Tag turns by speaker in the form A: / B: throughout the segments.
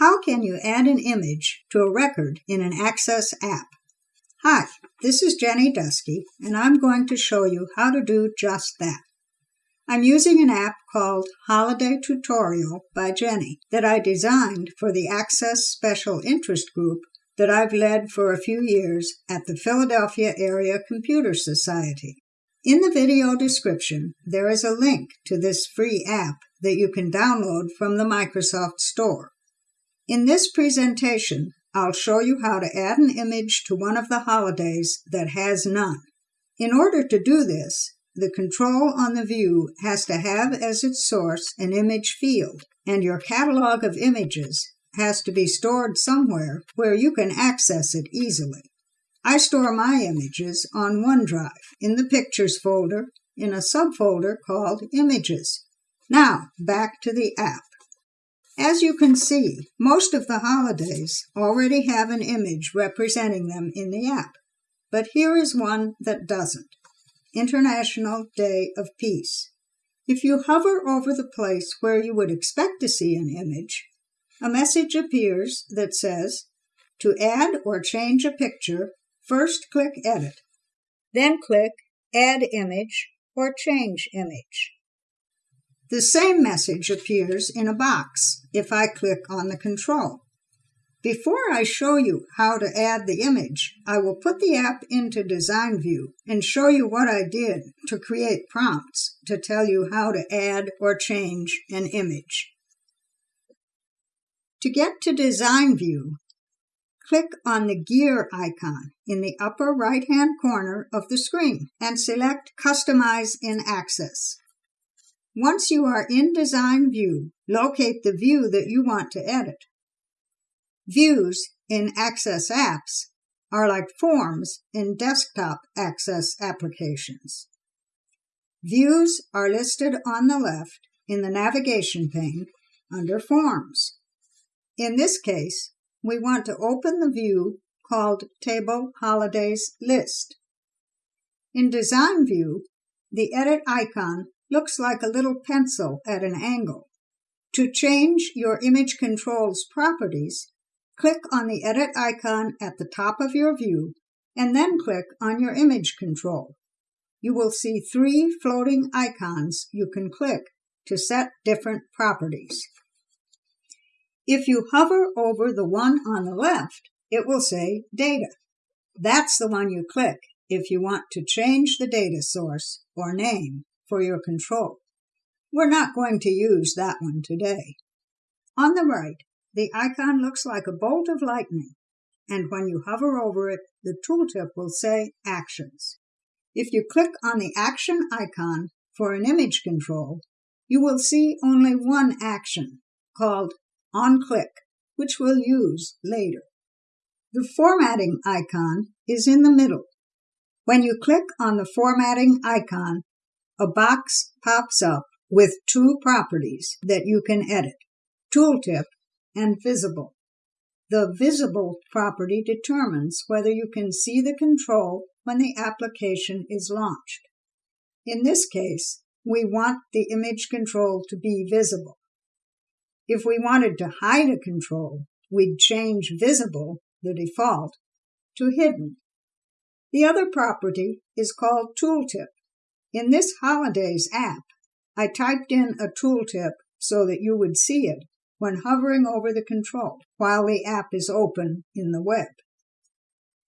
A: How can you add an image to a record in an Access app? Hi, this is Jenny Dusky, and I'm going to show you how to do just that. I'm using an app called Holiday Tutorial by Jenny that I designed for the Access Special Interest Group that I've led for a few years at the Philadelphia Area Computer Society. In the video description, there is a link to this free app that you can download from the Microsoft Store. In this presentation, I'll show you how to add an image to one of the holidays that has none. In order to do this, the control on the view has to have as its source an image field, and your catalog of images has to be stored somewhere where you can access it easily. I store my images on OneDrive in the Pictures folder in a subfolder called Images. Now, back to the app. As you can see, most of the holidays already have an image representing them in the app, but here is one that doesn't. International Day of Peace. If you hover over the place where you would expect to see an image, a message appears that says, To add or change a picture, first click Edit, then click Add Image or Change Image. The same message appears in a box if I click on the control. Before I show you how to add the image, I will put the app into design view and show you what I did to create prompts to tell you how to add or change an image. To get to design view, click on the gear icon in the upper right hand corner of the screen and select Customize in Access. Once you are in design view, locate the view that you want to edit. Views in Access apps are like forms in desktop Access applications. Views are listed on the left in the navigation pane under Forms. In this case, we want to open the view called Table Holidays List. In Design View, the Edit icon looks like a little pencil at an angle. To change your image control's properties, Click on the edit icon at the top of your view and then click on your image control. You will see three floating icons you can click to set different properties. If you hover over the one on the left, it will say Data. That's the one you click if you want to change the data source or name for your control. We're not going to use that one today. On the right, the icon looks like a bolt of lightning, and when you hover over it, the tooltip will say Actions. If you click on the Action icon for an image control, you will see only one action called On Click, which we'll use later. The formatting icon is in the middle. When you click on the formatting icon, a box pops up with two properties that you can edit. Tooltip and visible. The visible property determines whether you can see the control when the application is launched. In this case, we want the image control to be visible. If we wanted to hide a control, we'd change visible, the default, to hidden. The other property is called tooltip. In this holidays app, I typed in a tooltip so that you would see it when hovering over the control while the app is open in the web.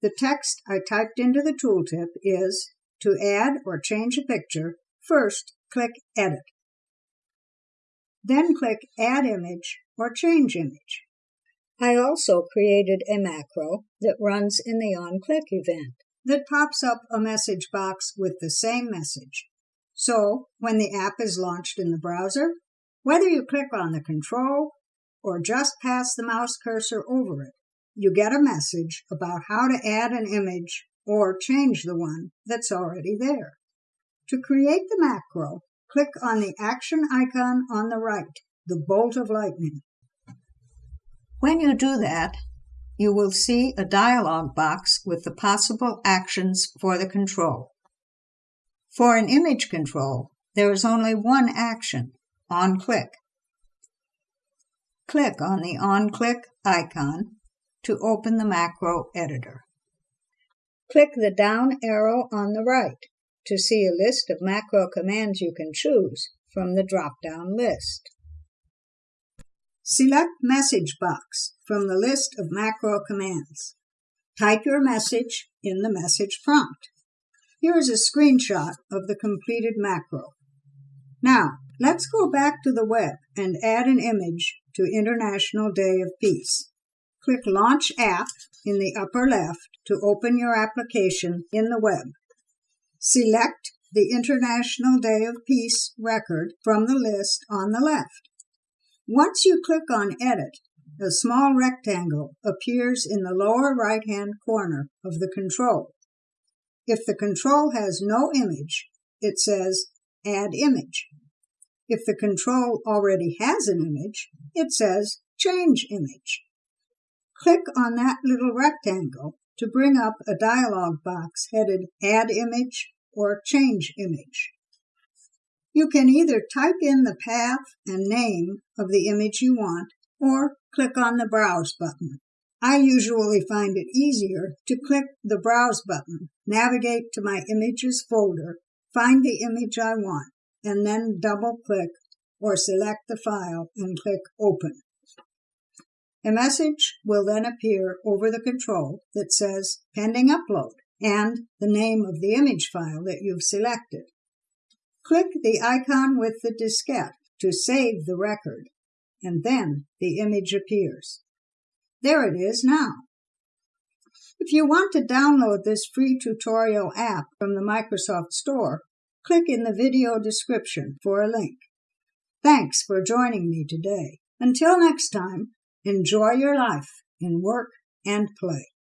A: The text I typed into the tooltip is to add or change a picture, first click Edit. Then click Add Image or Change Image. I also created a macro that runs in the OnClick event that pops up a message box with the same message. So when the app is launched in the browser, whether you click on the control or just pass the mouse cursor over it, you get a message about how to add an image or change the one that's already there. To create the macro, click on the action icon on the right, the bolt of lightning. When you do that, you will see a dialog box with the possible actions for the control. For an image control, there is only one action, on click. click on the on-click icon to open the macro editor. Click the down arrow on the right to see a list of macro commands you can choose from the drop-down list. Select Message Box from the list of macro commands. Type your message in the message prompt. Here is a screenshot of the completed macro. Now, let's go back to the web and add an image to International Day of Peace. Click Launch App in the upper left to open your application in the web. Select the International Day of Peace record from the list on the left. Once you click on Edit, a small rectangle appears in the lower right-hand corner of the control. If the control has no image, it says Add Image. If the control already has an image, it says Change Image. Click on that little rectangle to bring up a dialog box headed Add Image or Change Image. You can either type in the path and name of the image you want or click on the Browse button. I usually find it easier to click the Browse button, navigate to my Images folder, find the image I want, and then double click or select the file and click Open. A message will then appear over the control that says Pending Upload and the name of the image file that you've selected. Click the icon with the diskette to save the record, and then the image appears. There it is now. If you want to download this free tutorial app from the Microsoft Store, click in the video description for a link. Thanks for joining me today. Until next time, enjoy your life in work and play.